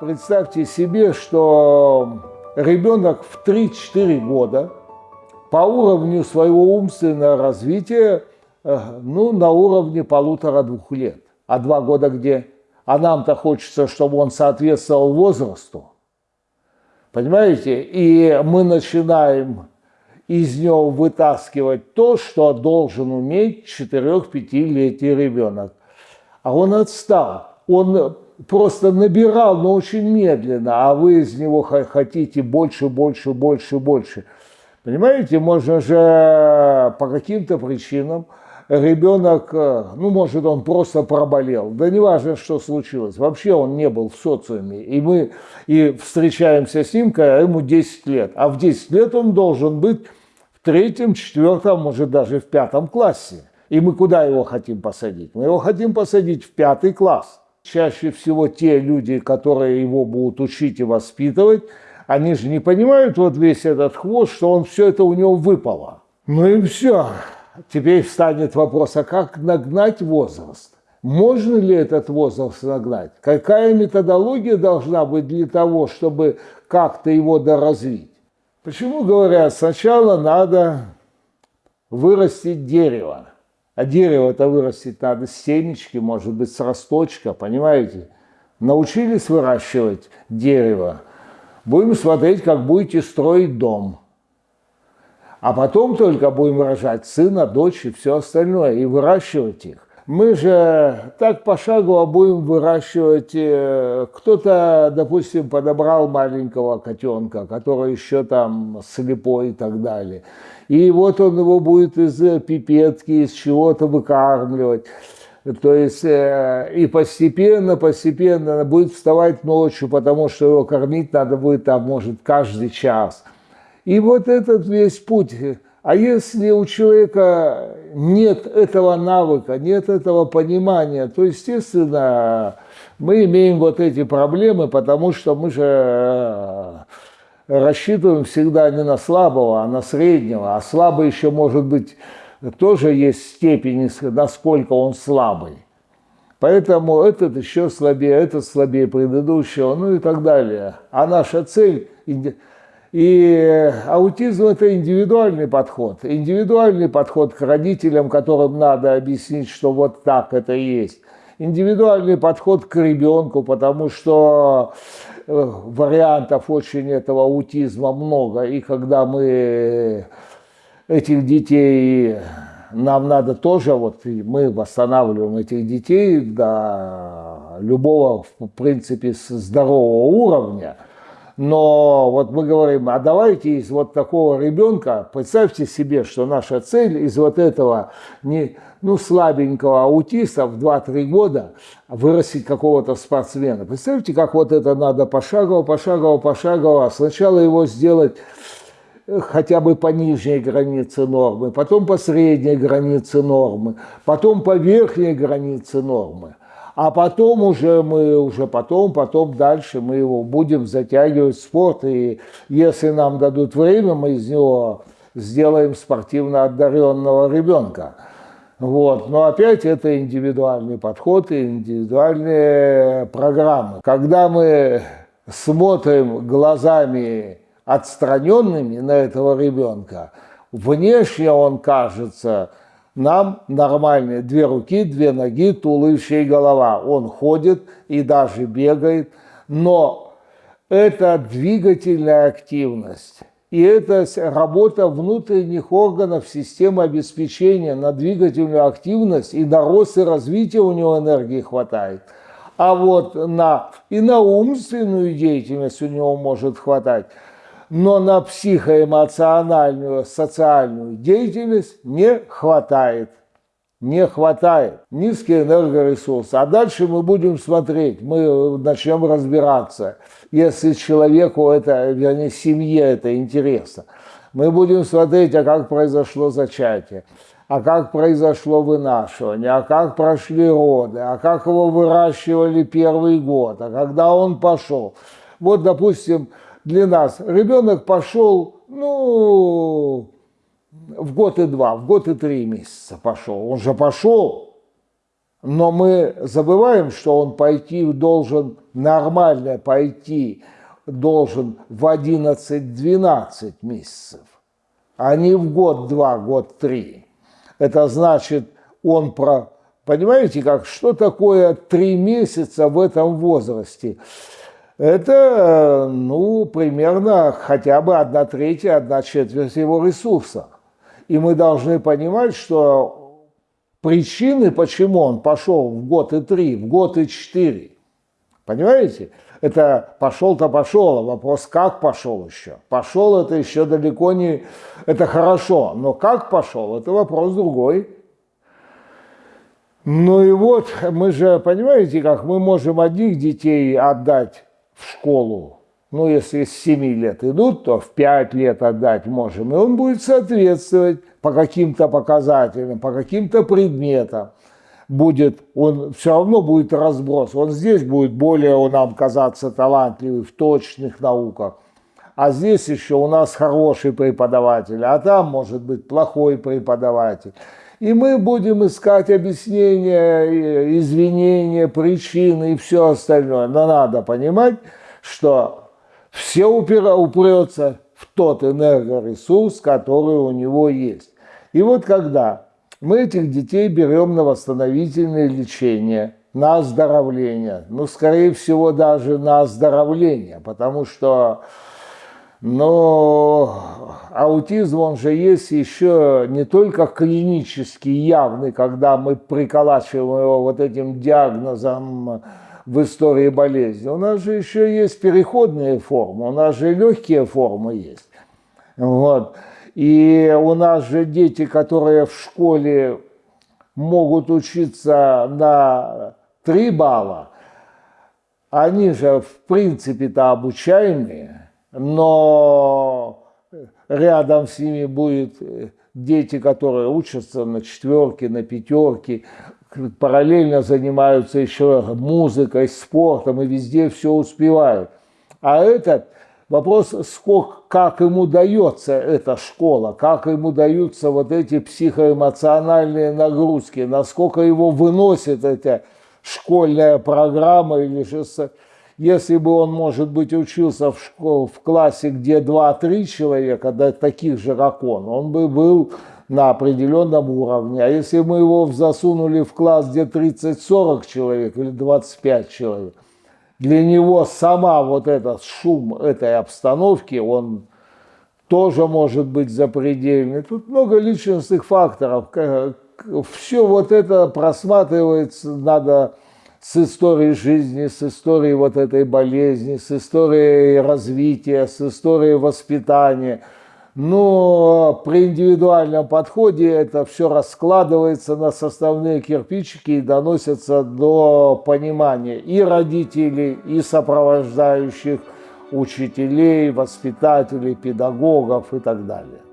Представьте себе, что ребенок в 3-4 года по уровню своего умственного развития, э, ну, на уровне полутора-двух лет. А два года где? А нам-то хочется, чтобы он соответствовал возрасту. Понимаете? И мы начинаем из него вытаскивать то, что должен уметь 4-5-летний ребенок. А он отстал. Он просто набирал, но очень медленно, а вы из него хотите больше, больше, больше, больше. Понимаете, можно же по каким-то причинам ребенок, ну, может, он просто проболел. Да не важно, что случилось. Вообще он не был в социуме. И мы и встречаемся с ним, когда ему 10 лет. А в 10 лет он должен быть в третьем, четвертом, может, даже в пятом классе. И мы куда его хотим посадить? Мы его хотим посадить в пятый класс. Чаще всего те люди, которые его будут учить и воспитывать, они же не понимают вот весь этот хвост, что он все это у него выпало. Ну и все. Теперь встанет вопрос, а как нагнать возраст? Можно ли этот возраст нагнать? Какая методология должна быть для того, чтобы как-то его доразвить? Почему говорят, сначала надо вырастить дерево. А дерево-то вырастить надо с семечки, может быть, с росточка, понимаете? Научились выращивать дерево, будем смотреть, как будете строить дом. А потом только будем рожать сына, дочь и все остальное, и выращивать их. Мы же так пошагово будем выращивать. Э, кто-то, допустим, подобрал маленького котенка, который еще там слепой и так далее. И вот он его будет из пипетки, из чего-то выкармливать. То есть э, и постепенно, постепенно будет вставать ночью, потому что его кормить надо будет там, может, каждый час. И вот этот весь путь а если у человека нет этого навыка, нет этого понимания, то, естественно, мы имеем вот эти проблемы, потому что мы же э, рассчитываем всегда не на слабого, а на среднего. А слабый еще может быть, тоже есть степень, насколько он слабый. Поэтому этот еще слабее, этот слабее предыдущего, ну и так далее. А наша цель и аутизм – это индивидуальный подход. Индивидуальный подход к родителям, которым надо объяснить, что вот так это есть. Индивидуальный подход к ребенку, потому что э, вариантов очень этого аутизма много. И когда мы этих детей, нам надо тоже, вот мы восстанавливаем этих детей до любого, в принципе, здорового уровня – но вот мы говорим, а давайте из вот такого ребенка, представьте себе, что наша цель из вот этого не, ну, слабенького аутиста в 2-3 года вырастить какого-то спортсмена. Представьте, как вот это надо пошагово, пошагово, пошагово. Сначала его сделать э, хотя бы по нижней границе нормы, потом по средней границе нормы, потом по верхней границе нормы. А потом уже мы, уже потом, потом дальше мы его будем затягивать в спорт. И если нам дадут время, мы из него сделаем спортивно одаренного ребенка. Вот. Но опять это индивидуальный подход и индивидуальные программы. Когда мы смотрим глазами отстраненными на этого ребенка, внешне он кажется нам нормальные две руки, две ноги, туловище и голова. Он ходит и даже бегает, но это двигательная активность. И это работа внутренних органов системы обеспечения на двигательную активность и на рост и развитие у него энергии хватает. А вот на, и на умственную деятельность у него может хватать но на психоэмоциональную, социальную деятельность не хватает. Не хватает. Низкий энергоресурс. А дальше мы будем смотреть, мы начнем разбираться, если человеку это, вернее, семье это интересно. Мы будем смотреть, а как произошло зачатие, а как произошло вынашивание, а как прошли роды, а как его выращивали первый год, а когда он пошел. Вот, допустим, для нас. Ребенок пошел, ну, в год и два, в год и три месяца пошел. Он же пошел. Но мы забываем, что он пойти должен нормально пойти, должен в 11-12 месяцев, а не в год-два, год-три. Это значит, он про... Понимаете, как, что такое три месяца в этом возрасте? Это, ну, примерно хотя бы одна третья, одна четверть его ресурсов. И мы должны понимать, что причины, почему он пошел в год и три, в год и четыре, понимаете? Это пошел-то пошел, а вопрос, как пошел еще. Пошел это еще далеко не... Это хорошо, но как пошел, это вопрос другой. Ну и вот, мы же, понимаете, как мы можем одних детей отдать в школу, ну, если с 7 лет идут, то в 5 лет отдать можем, и он будет соответствовать по каким-то показателям, по каким-то предметам. Будет, он все равно будет разброс. Он здесь будет более он нам казаться талантливый в точных науках. А здесь еще у нас хороший преподаватель, а там может быть плохой преподаватель. И мы будем искать объяснения, извинения, причины и все остальное. Но надо понимать, что все упира, упрется в тот энергоресурс, который у него есть. И вот когда мы этих детей берем на восстановительное лечение, на оздоровление, ну, скорее всего, даже на оздоровление, потому что но аутизм, он же есть еще не только клинически явный, когда мы приколачиваем его вот этим диагнозом в истории болезни. У нас же еще есть переходные формы, у нас же легкие формы есть. Вот. И у нас же дети, которые в школе могут учиться на 3 балла, они же в принципе-то обучаемые но рядом с ними будут дети, которые учатся на четверке, на пятерке, параллельно занимаются еще музыкой, спортом и везде все успевают. А этот вопрос, сколько, как ему дается эта школа, как ему даются вот эти психоэмоциональные нагрузки, насколько его выносит эта школьная программа или же если бы он, может быть, учился в, школ, в классе, где 2-3 человека, да, таких же, как он, он бы был на определенном уровне. А если мы его засунули в класс, где 30-40 человек или 25 человек, для него сама вот этот шум этой обстановки, он тоже может быть запредельный. Тут много личностных факторов. Все вот это просматривается, надо с историей жизни, с историей вот этой болезни, с историей развития, с историей воспитания. Но при индивидуальном подходе это все раскладывается на составные кирпичики и доносится до понимания и родителей, и сопровождающих учителей, воспитателей, педагогов и так далее.